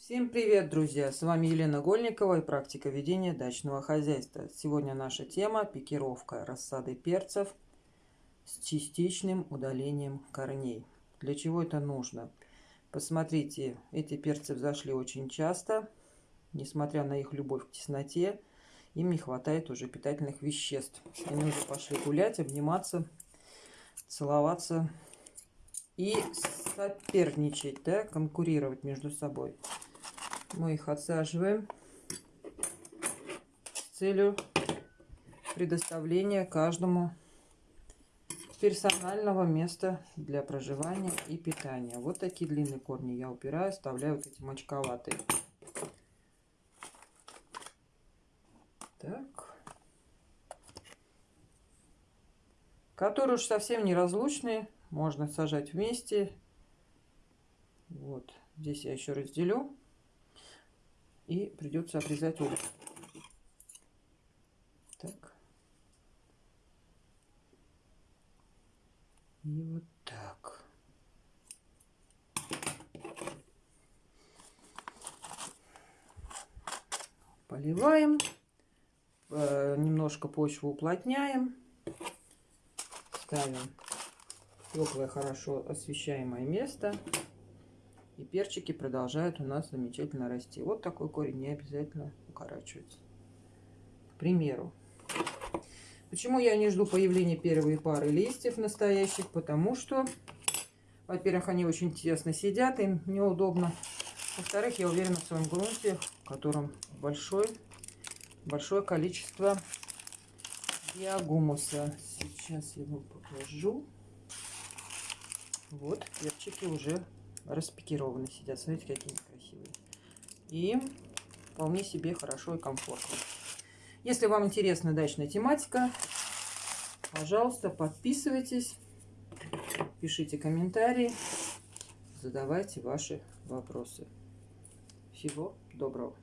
Всем привет, друзья! С вами Елена Гольникова и практика ведения дачного хозяйства. Сегодня наша тема – пикировка рассады перцев с частичным удалением корней. Для чего это нужно? Посмотрите, эти перцы взошли очень часто. Несмотря на их любовь к тесноте, им не хватает уже питательных веществ. Они уже пошли гулять, обниматься, целоваться и соперничать, да, конкурировать между собой мы их отсаживаем с целью предоставления каждому персонального места для проживания и питания. Вот такие длинные корни я убираю, оставляю вот эти мочковатые. Так. Которые уж совсем неразлучные, можно сажать вместе. Вот, здесь я еще разделю и придется обрезать угол. Так. И вот так. Поливаем. Э, немножко почву уплотняем. Ставим теплое, хорошо освещаемое место. И перчики продолжают у нас замечательно расти. Вот такой корень не обязательно укорачивается. К примеру. Почему я не жду появления первой пары листьев настоящих? Потому что, во-первых, они очень тесно сидят, им неудобно. Во-вторых, я уверена в своем грунте, в котором большой, большое количество биогумуса. Сейчас я его покажу. Вот, перчики уже распикированы сидят. Смотрите, какие красивые. И вполне себе хорошо и комфортно. Если вам интересна дачная тематика, пожалуйста, подписывайтесь, пишите комментарии, задавайте ваши вопросы. Всего доброго!